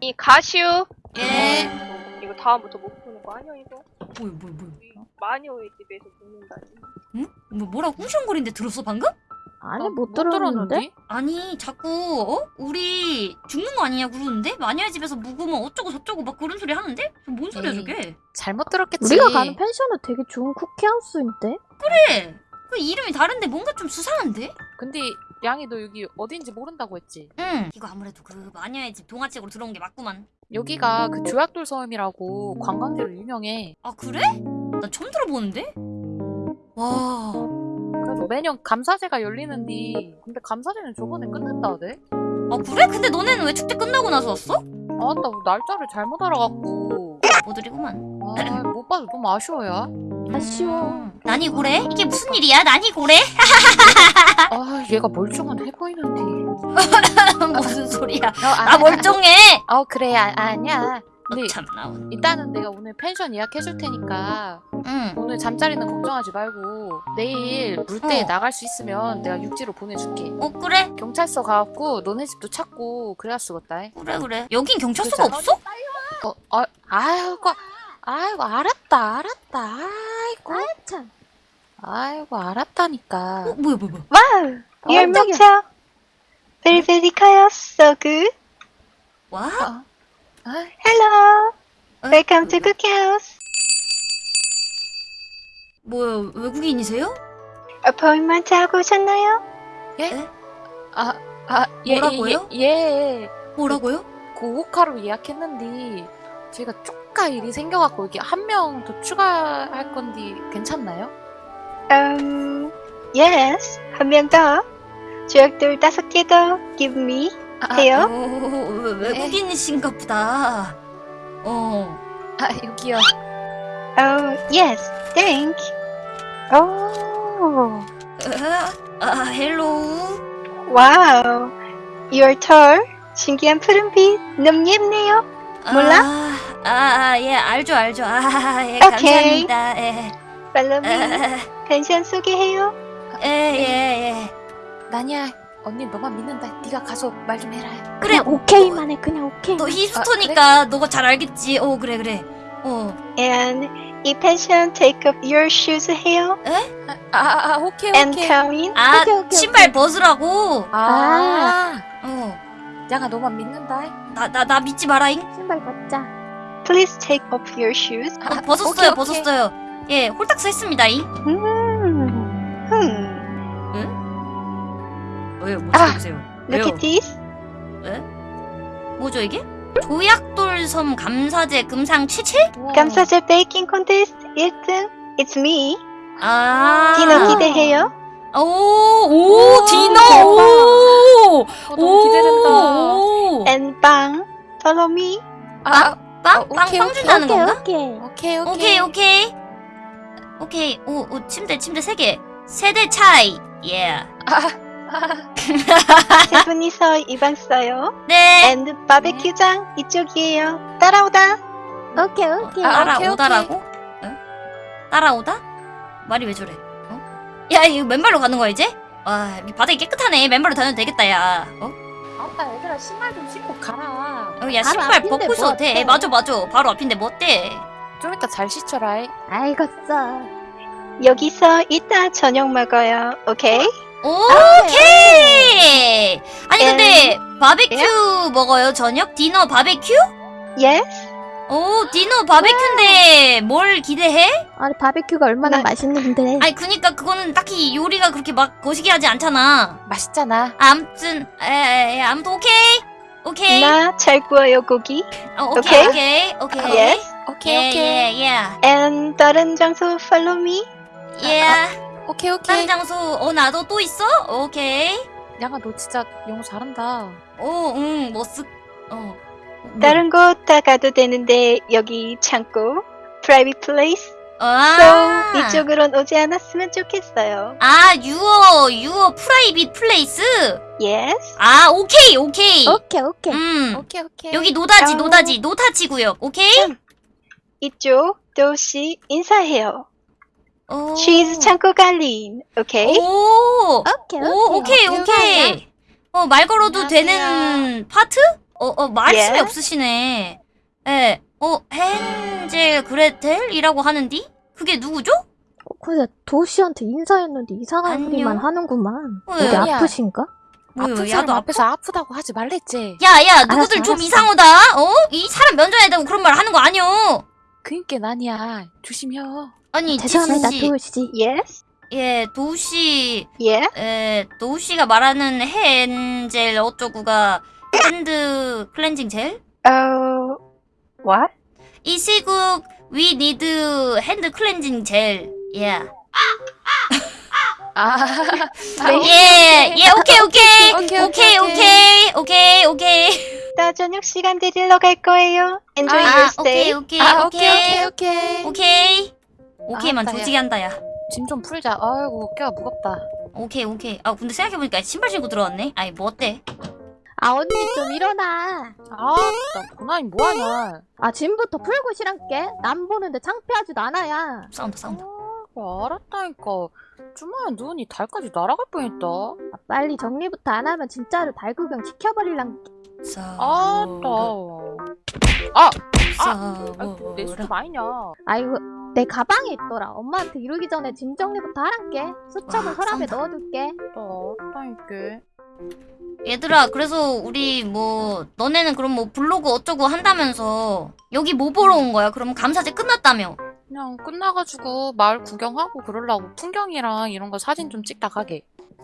이 가슈. 예. 어, 이거 다음부터 못 푸는 거 아니야 이거? 뭐야 뭐야 뭐야. 이 마녀의 집에서 푸는다니. 응? 뭐 뭐라고 꾸시렁거리는데 들었어 방금? 아니 나못 들었는데? 아니 자꾸 어? 우리 죽는 거 아니냐 그러는데 마녀의 집에서 묵으면 어쩌고 저쩌고 막 그런 소리 하는데? 뭔 소리야 에이. 저게? 잘못 들었겠지. 우리가 가는 펜션은 되게 좋은 쿠키하우스인데? 그래. 그 이름이 다른데 뭔가 좀 수상한데? 근데 양이 너 여기 어딘지 모른다고 했지. 응. 이거 아무래도 그 마녀의 집 동화책으로 들어온 게 맞구만. 여기가 그 조약돌 섬이라고 관광지로 유명해. 아 그래? 나 처음 들어보는데? 와. 그래서 매년 감사제가 열리는데 근데 감사제는 저번에 끝났다네. 아 그래? 근데 너네는 왜 축제 끝나고 나서 왔어? 아나 날짜를 잘못 알아갖고. 모드리구만. 아 못 봐서 너무 아쉬워요. 아쉬워. 난이 고래? 이게 무슨 일이야? 난이 고래? 아 얘가 멀쩡한 해 보이는데. 무슨 소리야? 어, 아, 나 멀쩡해. 어 그래 아, 아니야. 근데 참 나온. 일단은 내가 오늘 펜션 예약해줄 테니까 응. 오늘 잠자리는 걱정하지 말고 내일 물대에 어. 나갈 수 있으면 내가 육지로 보내줄게. 어 그래? 경찰서 가갖고 너네 집도 찾고 그래야 쓰겠다. 그래 그래. 여긴 경찰서가 그렇잖아. 없어? 어, 아, 아이고, 아이고 알았다, 알았다, 아이고, 참. 아이고 알았다니까. 어 뭐야 뭐야 뭐야? wow. Very very 커요. So good. 와? 아, Hello. 어? Welcome to. 뭐야 외국인이세요? appointment 하고 오셨나요? 아, 아, 예, 뭐라고요? 예, 예, 뭐라고요? 고호카로 예약했는데 제가 쪼까 일이 생겨갖고 여기 한명 더 추가할 건데 괜찮나요? Um, yes. 한 명 더. 조약돌 다섯 개 더. Give me. 아, 해요? 오, 외- 외국인이신가 보다. 어. 아, 여기요. Oh, yes. Thank. Oh. 아, 아 Hello. Wow. You're tall. 신기한 푸른빛. 너무 예쁘네요. 몰라? 아, 아, 아, 예, 알죠, 알죠. 아, 예, 오케이. 감사합니다. 예. Me. 에, 펜션 소개해요. 예, 예, 예. 난이야, 언니 너만 믿는다. 네가 가서 말 좀 해라. 그래, 그냥 오케이만 해. 그냥 오케이. 너 히스토니까 너가 잘 알겠지. 어, 그래, 그래. 어. And 이 펜션 take off your shoes 해요. 아, 아, 아 오케이, And 오케이. come in. 아, 오케이, 오케이, 신발 벗으라고. 아, 어. 양아 너만 믿는다. 나, 나, 나 믿지 마라잉. 신발 벗자. Please take off your shoes. 어, 아, 벗었어요, 오케이, 오케이. 벗었어요. 예, 홀딱서 했습니다잉. 음. Hmm. 왜요? 뭐 아, 보세요. Look at this. 뭐죠, 이게? 조약돌섬 감사제 금상? 우와. 감사제 베이킹 콘테스트 1등. It's me. 아. 디너 기대해요. 오, 오, 오, 디너, 대박. 오! 어, 너무 기대된다. 오! And 빵. Follow me. 아, 빵? 어, 빵, 오케이, 빵. 준다는 오케이, 건가? 오케이. 오케이, 오케이, 오케이. 오케이. 오, 오, 침대, 침대 세 개. 세대 차이. 예. 세 분이서 이방 써요. 네. And 바베큐장 이쪽이에요. 따라오다. 오케이, 오케이. 아, 따라오다라고? 응? 따라오다? 말이 왜 저래? 어? 야, 이거 맨발로 가는 거야, 이제? 와, 여기 바닥이 깨끗하네. 맨발로 다녀도 되겠다, 야. 어? 아빠 얘들아 신발 좀 신고 가라. 어, 야, 신발 앞인데 벗고 뭐 돼. 맞아, 맞아. 바로 앞인데 뭐 어때? 좀 이따 잘 씻어라. 써. 여기서 이따 저녁 먹어요. 오케이? 오케이! 아니, 근데, 바베큐 먹어요, 저녁? 디너 바베큐? Yes. 오, 디너 바베큐인데, 뭘 기대해? 아니, 바베큐가 얼마나 네. 맛있는데. 아니, 그니까 그거는 딱히 요리가 그렇게 막 거시기 하지 않잖아. 맛있잖아. 암튼, 에, 에, 아무튼 오케이. 오케이. 나잘 구워요 고기. 어, 오케이, 오케이? 오케이, 오케이. Yes. 오케이, 예, 오케이. 예, 예. And 다른 장소 follow me. 예. 오케이, 다른 오케이. 장소, 어, 나도 또 있어? 오케이. 양아 너 진짜 영어 잘한다. 오, 응, 뭐 쓰, 어. 뭐, 다른 곳 다 가도 되는데 여기 창고. Private place. 아. So 이쪽으론 오지 않았으면 좋겠어요. 아, your, your private place? Yes. 아, 오케이, 오케이. 오케이, 오케이. 음. 오케이, 오케이. 여기 no touch, 어. no touch, no touch 구역, 오케이? 이쪽 도시 인사해요. 오. She's 창고 관리인. 오케이? 오. 오케이, 오, 오케이, 오케이, 오케이. 어, 말 걸어도 안녕하세요. 되는 파트? 어, 어, 말씀이 예? 없으시네. 예, 어, 헨젤 그레텔이라고 하는디? 그게 누구죠? 어, 근데 도시한테 인사했는데 이상한 안녕? 소리만 하는구만. 왜? 어디. 아프신가? 뭐요, 아픈 사람? 앞에서 아프다고 하지 말랬지. 야, 야, 누구들 알았어, 좀 알았어. 이상하다. 어? 이 사람 면전에 대고 그런 말 하는 거 아니오. 그니까 난이야. 조심혀. 아니, 죄송합니다, 지수 씨. 도시. Yes? 예, 도시, Yeah? 에, 도시가 말하는 헨젤 어쩌구가 hand cleansing gel? Oh, what? 이 시국 we need hand cleansing gel. Yeah. 아, 예, 예, 오케이, 오케이. 오케이, 오케이, 오케이. 오케이, 오케이. 나 저녁 시간 데리러 갈 거예요. Enjoy 아, your 아, 오케이, stay. 오케이, 아, 오케이, 오케이, 오케이. 오케이. 오케이. 오케이만 알았다, 야. 조지게 한다, 야. 짐 좀 풀자. 아이고, 어깨가 무겁다. 오케이, 오케이. 아, 근데 생각해보니까 신발 신고 들어왔네? 아니, 뭐 어때? 아, 언니 좀 일어나. 아, 나 고난이 뭐하냐. 아, 짐부터 풀고 실한게. 남 보는데 창피하지도 않아야. 싸운다, 싸운다. 아, 알았다니까. 주말에 눈이 달까지 날아갈 뻔했다. 아, 빨리 정리부터 안 하면 진짜로 달 구경 지켜버릴랑. 아, 싸워라. 나. 아, 내 싸워라. 수도 아니냐. 아이고, 내 가방에 있더라. 엄마한테 이러기 전에 짐 정리부터 하란게. 수첩은 와, 서랍에. 넣어둘게. 나 알았다니까. 얘들아, 그래서 우리 뭐 너네는 그럼 뭐 블로그 어쩌고 한다면서 여기 뭐 보러 온 거야? 그럼 감사제 끝났다며? 그냥 끝나가지고 마을 구경하고 그러려고 풍경이랑 이런 거 사진 좀 찍다 가게.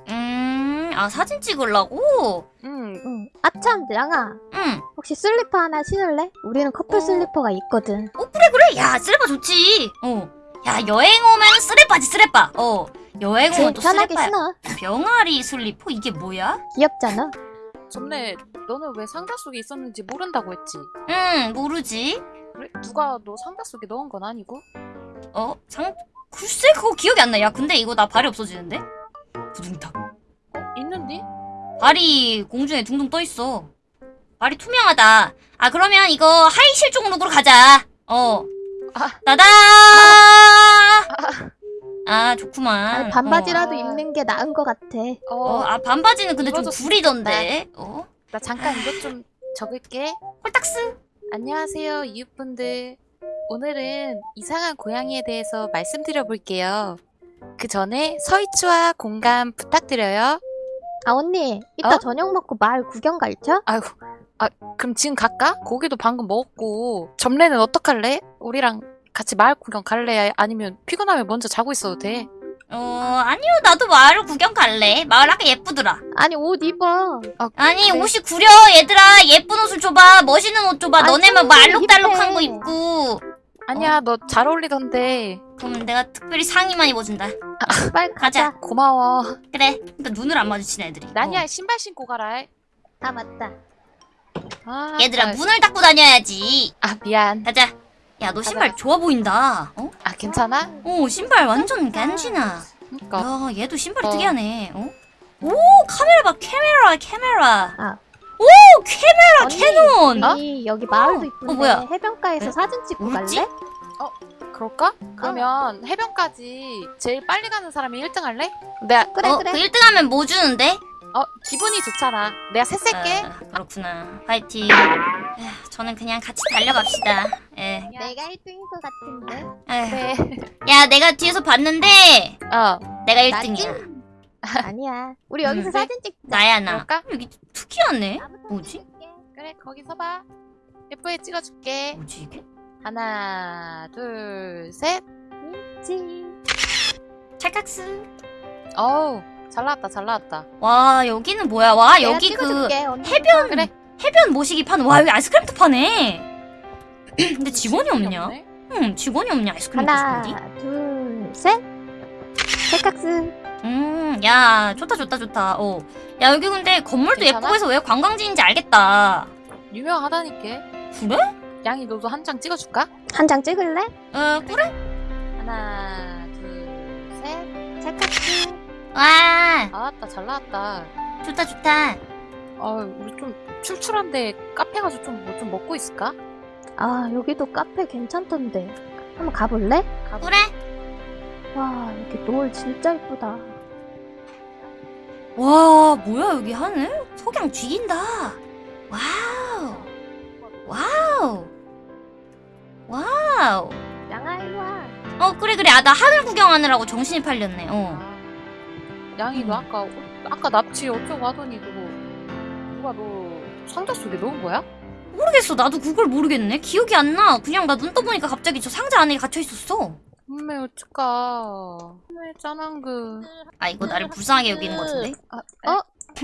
음, 아 사진 찍으려고? 응. 응. 아참, 양아. 응. 혹시 슬리퍼 하나 신을래? 우리는 커플 어. 슬리퍼가 있거든. 어 그래 그래. 야 쓰레빠 좋지. 어. 야 여행 오면 쓰레빠지 쓰레빠. 어. 여행 오면 제일 또 편하게 쓰레빠야. 신어. 병아리 슬리퍼 이게 뭐야? 귀엽잖아. 전에 너는 왜 상자 속에 있었는지 모른다고 했지. 응 모르지. 그래? 누가 너 상자 속에 넣은 건 아니고? 어? 상 글쎄 그거 기억이 안 나. 야 근데 이거 나 발이 없어지는데? 부둥탁. 어? 있는데? 발이 공중에 둥둥 떠 있어. 발이 투명하다. 아 그러면 이거 하의 실종 look으로 가자. 어. 아. 따다. 아 좋구만. 아니, 반바지라도 어. 입는 게 나은 것 같아. 어. 어, 아 반바지는 근데 좀 입어줬으면 구리던데. 어. 나 잠깐 이것 좀 적을게. 홀딱스. 안녕하세요, 이웃분들. 오늘은 이상한 고양이에 대해서 말씀드려 볼게요. 그 전에 서이추와 공감 부탁드려요. 아, 언니. 이따 어? 저녁 먹고 마을 구경 갈죠? 아이고, 아, 그럼 지금 갈까? 고기도 방금 먹었고. 점례는 어떡할래? 우리랑 같이 마을 구경 갈래? 아니면 피곤하면 먼저 자고 있어도 돼? 어 아니요 나도 마을 구경 갈래. 마을 아까 예쁘더라. 아니, 옷 입어. 아니 그래. 옷이 구려 얘들아 예쁜 옷을 줘봐 멋있는 옷 줘봐 아니, 너네만 청순히 말록달록한 거. 입고 아니야, 너잘 어울리던데. 그럼 내가 특별히 상의만 입어준다 빨리 가자. 가자. 고마워. 그래 그러니까 눈을 안 마주치는 애들이 나니야, 어. 신발 신고 가라. 아, 맞다. 아, 얘들아 아, 문을 닫고 다녀야지 아, 미안. 가자 야 너 신발. 좋아 보인다 어? 아, 괜찮아? 오 신발 완전 간지나 그니까. 야 얘도 신발이 어. 특이하네 어? 오 카메라 봐 카메라 카메라 아. 오 카메라 언니, 캐논 우리 여기 마을도 이쁜데 어, 뭐야? 해변가에서 네? 사진 찍고 뭐지? 갈래? 그럴까? 그러면 해변까지 제일 빨리 가는 사람이 1등 할래? 내가 그래, 어, 그래. 그 1등 하면 뭐 주는데? 어 기분이 좋잖아. 내가 새 셀게. 아, 그렇구나 화이팅 에휴, 저는 그냥 같이 달려갑시다 예. 내가 1등인 것 같은데. 야 내가 뒤에서 봤는데 어 내가 나지? 1등이야 아니야. 우리 여기서 음. 사진 찍자. 나야 나 그럴까? 여기 특이하네 뭐지? 찍을게. 그래 거기 서봐. 예쁘게 찍어줄게. 뭐지 이게? 하나 둘 셋. 지. 찰칵스 어우 잘 나왔다 잘 나왔다. 와 여기는 뭐야 와 여기 그 찍어줄게, 언니. 해변 그래. 해변 모시기 파는 와 여기 아이스크림도 파네 근데 직원이 없냐? 없네. 응 직원이 없냐 아이스크림 하나, 모시기 둘, 셋. 찰칵스. 음야 좋다 좋다 좋다 어야 여기 근데 건물도 괜찮아? 예쁘고 해서 왜 관광지인지 알겠다 유명하다니까. 그래? 양이 너도 한 장 찍어줄까? 한 장 찍을래? 어 그래? 하나 둘 셋. 찰칵스. 와 나왔다 잘 나왔다. 좋다 좋다 어 우리 좀 출출한데 카페 가서 좀 뭐 좀 먹고 있을까? 아 여기도 카페 괜찮던데. 한번 가볼래? 가볼래? 와 이렇게 노을 진짜 이쁘다. 와 뭐야 여기 하늘? 석양 죽인다. Wow. Wow. Wow. 양아 일로와. 어 그래 그래. 아 나 하늘 구경하느라고 정신이 팔렸네. 어. 아. 양이 너 음. 아까 아까 납치 어쩌고 하더니 그거 누가 너 상자 속에 넣은 거야? 모르겠어 나도 그걸 모르겠네. 기억이 안 나. 그냥 나 눈 떠보니까 갑자기 저 상자 안에 갇혀 있었어. 엄매 어쩌까 엄매 짠한 그 아 이거 나를 불쌍하게 여기는 것 같은데? 아, 어?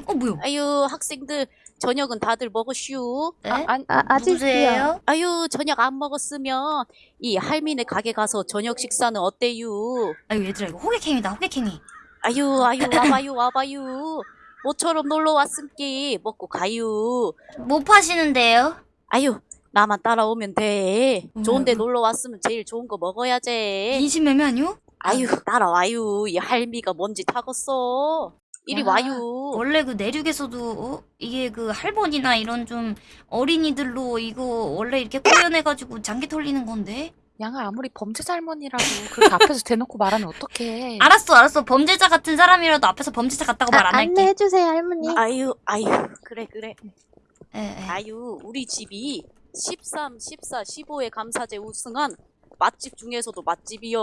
어 뭐야? 아유 학생들 저녁은 다들 먹었슈. 네? 아, 아. 누구세요? 아유 저녁 안 먹었으면 이 할미네 가게 가서 저녁 식사는 어때유? 아유 얘들아 이거 호객행위다 호객행위. 아유 아유 와봐요 와봐요. 모처럼 놀러 왔음께 먹고 가유. 뭐 파시는데요? 아유 나만 따라오면 돼. 좋은데 음. 놀러 왔으면 제일 좋은 거 먹어야지. 인신매매 아니요? 아유 따라와요. 이 할미가 뭔지 타겠어. 이리 야, 와요. 원래 그 내륙에서도 어? 이게 그 할머니나 이런 좀 어린이들로 이거 원래 이렇게 꾸며내가지고 장기 털리는 건데 양아 아무리 범죄자 할머니라고 그렇게 앞에서 대놓고 말하면 어떡해 알았어 알았어 범죄자 같은 사람이라도 앞에서 범죄자 같다고 말안 아, 할게 안내해 주세요 할머니. 아유 아유 그래 그래. 예, 예. 아유, 우리 집이 13, 14, 15회 감사제 우승한 맛집 중에서도 맛집이요.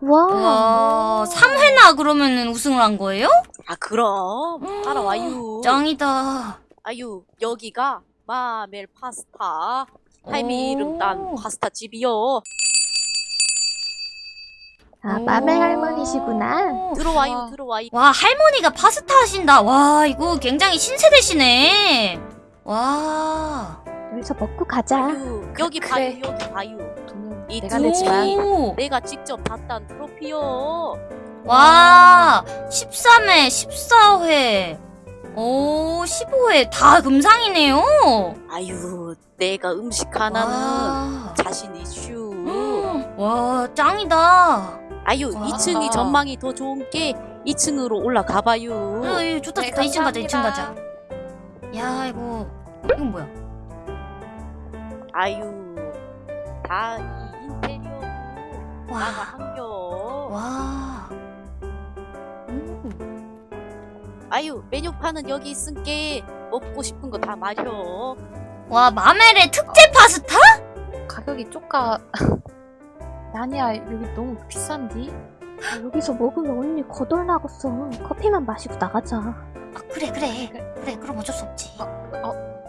와. 와 3회나 그러면은 우승을 한 거예요? 아, 그럼. 따라와요. 짱이다 아유, 여기가 마멜 파스타. 할미 오. 이름 딴 파스타 집이요. 아 오. 맘의 할머니시구나. 들어와요, 와. 들어와요. 와 할머니가 파스타 하신다 와 이거 굉장히 신세대시네 와 여기서 먹고 가자. 아유, 여기 그래. 봐요, 여기. 돈은 이 내가 내지만. 내가 직접 땄단 트로피요. 와 13회 14회 오 15회 다 금상이네요 아유, 내가 음식 하나는 와. 자신 이슈. 와 짱이다 아유, 와. 2층이 전망이 더 좋은 게 2층으로 올라가 봐요. 아, 이 좋다 네, 좋다 2층 가자 2층 가자. 야 이거 이건 뭐야 아유, 다 이 인테리어 나가 와 한겨. 와. 아유, 메뉴판은 여기 있은게 먹고 싶은 거 다 마셔. 와 마멜의 특제 파스타? 가격이 쪼까 아니야 여기 너무 비싼디? 아, 여기서 먹으면 언니 거덜 나겠어. 커피만 마시고 나가자. 아 그래 그래 그래 그럼 어쩔 수 없지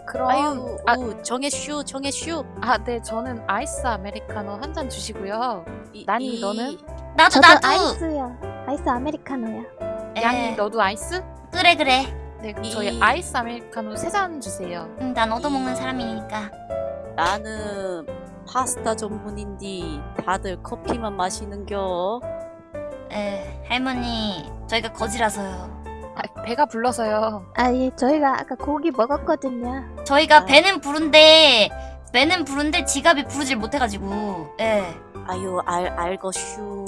그럼 아유, 아, 우, 정해슈, 정해슈. 아, 네 저는 아이스 아메리카노 한 잔 주시고요 이- 난이 이- 너는? 나도 저도 나도 아이스야. 아이스 아메리카노야. 에, 양이 너도 아이스? 그래 그래 네 그럼 이- 저희 아이스 아메리카노 세 잔 주세요 응, 난 얻어먹는 사람이니까 나는 파스타 전문인디 다들 커피만 마시는겨. 에 할머니 저희가 거지라서요 아, 배가 불러서요 아 예, 저희가 아까 고기 먹었거든요. 저희가 아. 배는 부른데 배는 부른데 지갑이 부르질 못해가지고 예 아유, 알, 알거슈.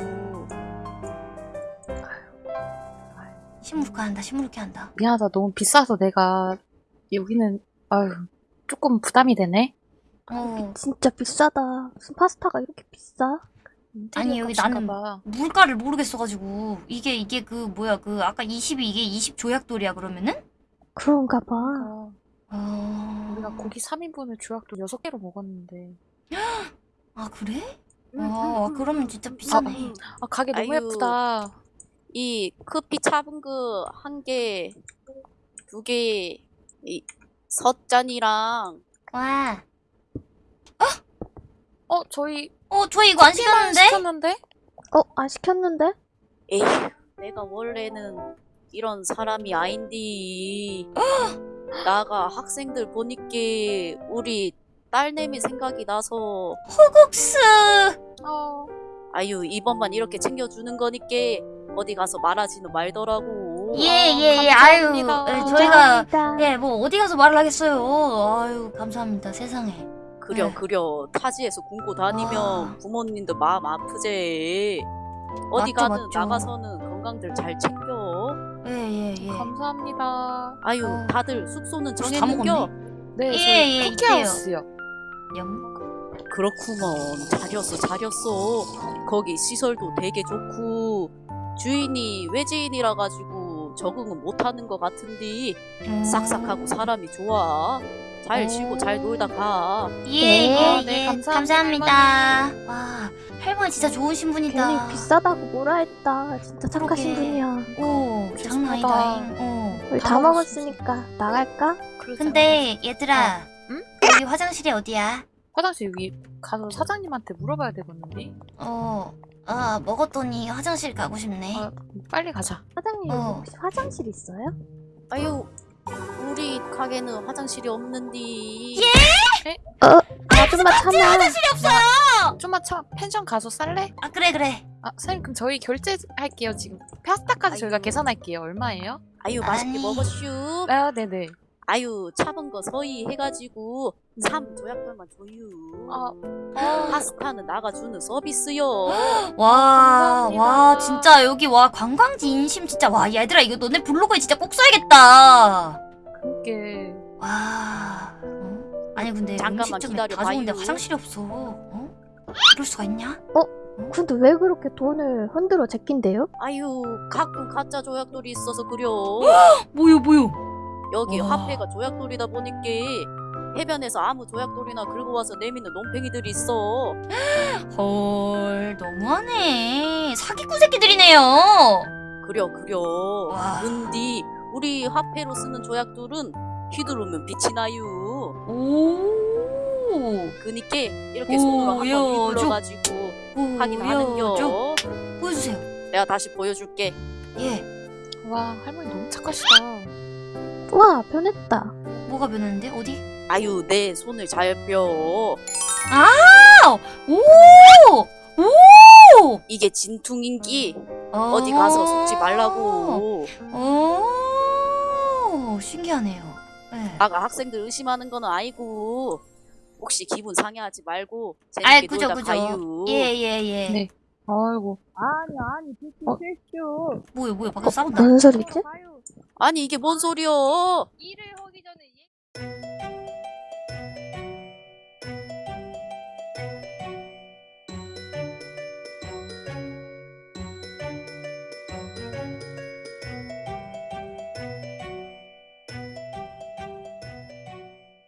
시무룩해 한다 시무룩해 한다 미안하다 너무 비싸서 내가 여기는 아유 조금 부담이 되네 어 진짜 비싸다. 무슨 파스타가 이렇게 비싸? 아니, 여기 나는 봐. 물가를 모르겠어가지고 이게 이게 그 뭐야 그 아까 20이 이게 20 조약돌이야 그러면은? 그런가 봐. 아, 어... 우리가 고기 3인분을 조약도 6개로 먹었는데 아 그래? 음, 아 그러면 진짜 비싸네 아 가게 너무 아유. 예쁘다 이 커피 차은 거 한 개, 두 개, 이 섯잔이랑 와어 저희 어, 저희 이거 안 커피만 시켰는데? 시켰는데? 어, 안 시켰는데? 에휴, 내가 원래는 이런 사람이 아닌디. 나가 학생들 보니까 우리 딸내미 생각이 나서 호국스 어 아유 이번만 이렇게 챙겨주는 거니까 어디 가서 말하지는 말더라고. 예예예 아유 감사합니다. 예, 저희가 감사합니다. 예뭐 어디 가서 말을 하겠어요 아유 감사합니다 세상에 그려 네. 그려 타지에서 굶고 다니면 아. 부모님도 마음 아프제. 어디 맞죠, 가는 맞죠. 나가서는 건강들 잘 챙겨. 예예예 감사합니다 아유 어. 다들 숙소는. 먹었네 네 예, 저희 예, 쿠키하우스요 영 그렇구먼 잘렸어 잘렸어. 거기 시설도 되게 좋고 주인이 외지인이라 가지고 적응은 못하는 것 같은데 음. 싹싹하고 사람이 좋아. 잘 오. 쉬고 잘 놀다 가. 예, 네. 예, 아, 네, 예. 감사합니다, 감사합니다. 와, 할머니 진짜 좋으신 분이다. 괜히 비싸다고 뭐라 했다. 진짜 착하신. 분이야. 오, 장난 아니다. 어. 우리 다. 먹었으니까 나갈까? 근데 얘들아, 응? 여기 화장실이 어디야? 화장실 여기 가서 사장님한테 물어봐야 되겠는데. 어, 아 먹었더니 화장실 가고 싶네. 아, 빨리 가자. 사장님 어. 혹시 화장실 있어요? 아유, 우리 가게는 화장실이 없는디. 아줌마 참아. 화장실이 없어요. 좀만 참 펜션 가서 살래? 아 그래 그래. 아, 선생님 그럼 저희 결제할게요 지금. 파스타 까지 저희가 아이고. 계산할게요. 얼마예요? 아유, 맛있게 아니. 먹었슈. 아, 네네. 아유, 차은 거 서희 해가지고 삼 조약돌만 줘유. 아, 파스타는 나가주는 서비스요. 와, 감사합니다. 와 진짜 여기 와 관광지 인심 진짜 와 얘들아 이거 너네 블로그에 진짜 꼭 써야겠다. 그게 와. 어? 아니 근데 잠깐만 기다려 다 좋은데. 화장실이 없어. 어? 이럴 수가 있냐? 근데 왜 그렇게 돈을 흔들어 제낀대요? 아유, 가끔 가짜 조약돌이 있어서 그려. 뭐요 뭐요? 여기 와. 화폐가 조약돌이다 보니까 해변에서 아무 조약돌이나 긁어 와서 내미는 논팽이들이 있어. 헐 너무하네. 사기꾼 새끼들이네요. 그려 그려. 와. 근데 우리 화폐로 쓰는 조약돌은 휘두르면 빛이 나요. 오. 그니까 이렇게 손으로 오, 한번 야, 휘둘러가지고 저 확인하는겨. 보여주세요. 내가 다시 보여줄게. 예. 와 할머니 너무 착하시다. 와 변했다. 뭐가 변했는데 어디? 아유 내 손을 잘 뼈. 아! 오! 오! 이게 진퉁인기 어. 어디 가서 속지 말라고. 오, 신기하네요. 네. 아가 학생들 의심하는 거는 아니고 혹시 기분 상해하지 말고 아이, 재밌게 그죠, 놀다 그죠. 가유. 예, 예, 예. 네. 아이고. 아니 아니 비키 어? 뭐야, 뭐야, 밖에서 싸운다. 무슨 소리지? 아니 이게 뭔 소리여? 일을 하기 전에 얘